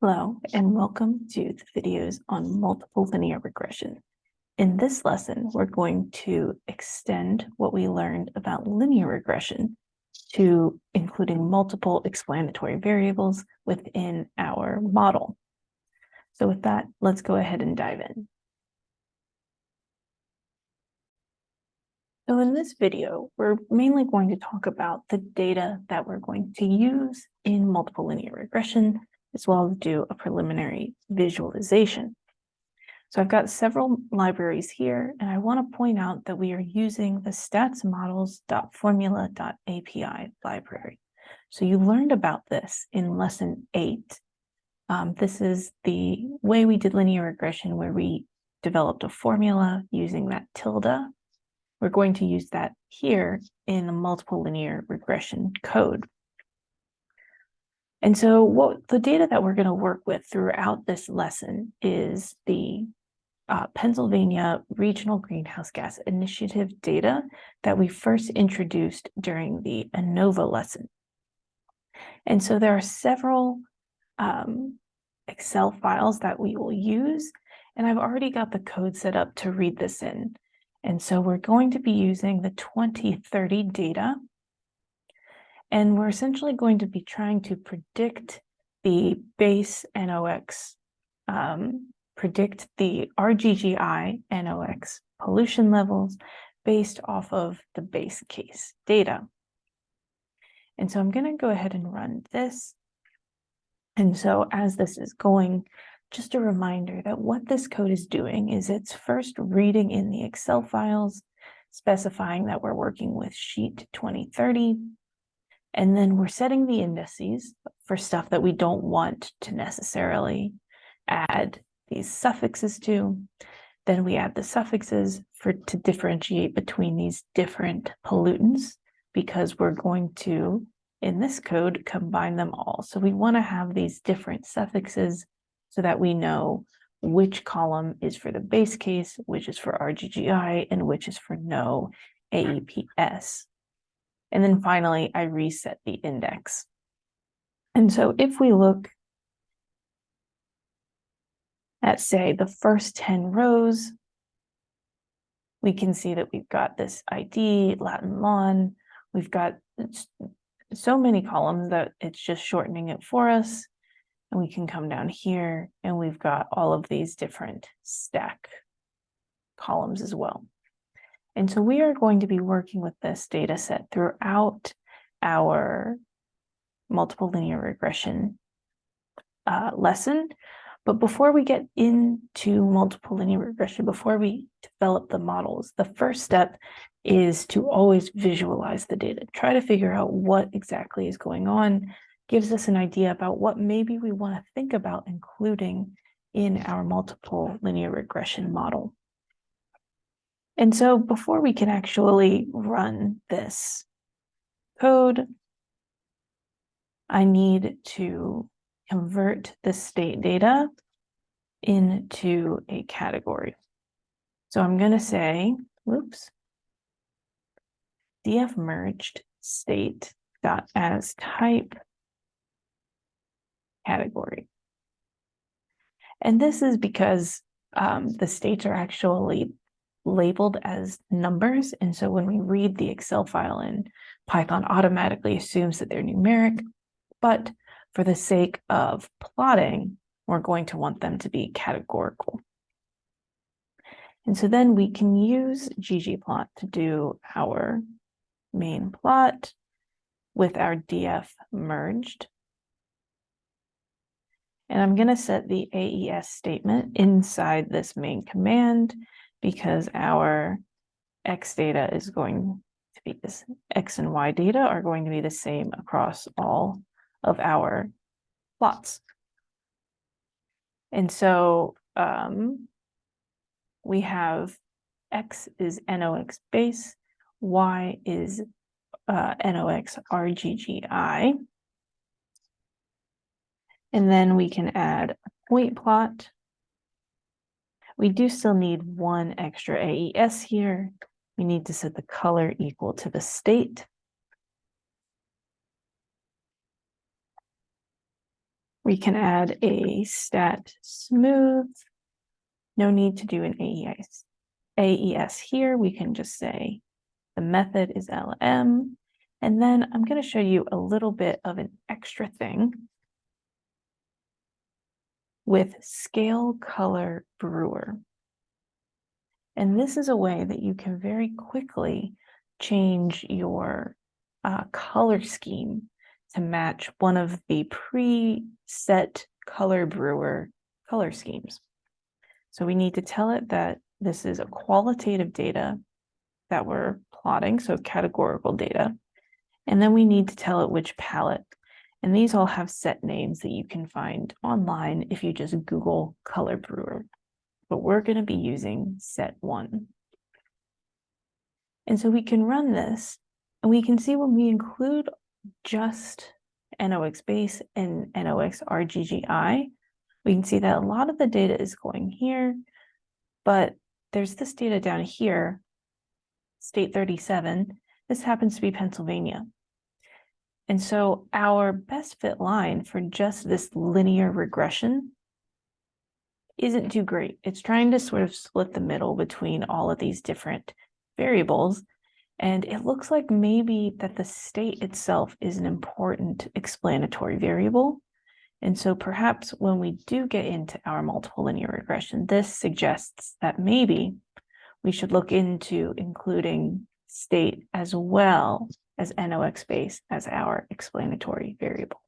Hello, and welcome to the videos on multiple linear regression. In this lesson, we're going to extend what we learned about linear regression to including multiple explanatory variables within our model. So with that, let's go ahead and dive in. So in this video, we're mainly going to talk about the data that we're going to use in multiple linear regression as well as do a preliminary visualization. So I've got several libraries here, and I want to point out that we are using the statsmodels.formula.api library. So you learned about this in lesson eight. Um, this is the way we did linear regression where we developed a formula using that tilde. We're going to use that here in the multiple linear regression code. And so what the data that we're going to work with throughout this lesson is the uh, Pennsylvania Regional Greenhouse Gas Initiative data that we first introduced during the ANOVA lesson. And so there are several um, Excel files that we will use, and I've already got the code set up to read this in. And so we're going to be using the 2030 data and we're essentially going to be trying to predict the base NOx, um, predict the RGGI NOx pollution levels based off of the base case data. And so I'm going to go ahead and run this. And so as this is going, just a reminder that what this code is doing is it's first reading in the Excel files, specifying that we're working with sheet 2030, and then we're setting the indices for stuff that we don't want to necessarily add these suffixes to. Then we add the suffixes for to differentiate between these different pollutants because we're going to, in this code, combine them all. So we want to have these different suffixes so that we know which column is for the base case, which is for RGGI, and which is for no AEPS. And then finally, I reset the index. And so if we look at, say, the first 10 rows, we can see that we've got this ID, Latin lawn, we've got so many columns that it's just shortening it for us. And we can come down here and we've got all of these different stack columns as well. And so we are going to be working with this data set throughout our multiple linear regression uh, lesson. But before we get into multiple linear regression, before we develop the models, the first step is to always visualize the data. Try to figure out what exactly is going on, gives us an idea about what maybe we want to think about including in our multiple linear regression model. And so before we can actually run this code, I need to convert the state data into a category. So I'm going to say, whoops, df merged state dot as type category. And this is because um, the states are actually labeled as numbers. And so when we read the Excel file in Python automatically assumes that they're numeric, but for the sake of plotting, we're going to want them to be categorical. And so then we can use ggplot to do our main plot with our df merged. And I'm going to set the AES statement inside this main command because our X data is going to be this X and Y data are going to be the same across all of our plots. And so um, we have X is NOx base, Y is uh, NOx RGGI. And then we can add a point plot we do still need one extra AES here. We need to set the color equal to the state. We can add a stat smooth. No need to do an AES, AES here. We can just say the method is LM. And then I'm going to show you a little bit of an extra thing with scale color brewer. And this is a way that you can very quickly change your uh, color scheme to match one of the preset color brewer color schemes. So we need to tell it that this is a qualitative data that we're plotting, so categorical data. And then we need to tell it which palette. And these all have set names that you can find online if you just Google color brewer. But we're going to be using set one. And so we can run this and we can see when we include just NOx base and NOx RGGI, we can see that a lot of the data is going here, but there's this data down here, state 37. This happens to be Pennsylvania. And so our best fit line for just this linear regression isn't too great. It's trying to sort of split the middle between all of these different variables. And it looks like maybe that the state itself is an important explanatory variable. And so perhaps when we do get into our multiple linear regression, this suggests that maybe we should look into including state as well as NOx base as our explanatory variable.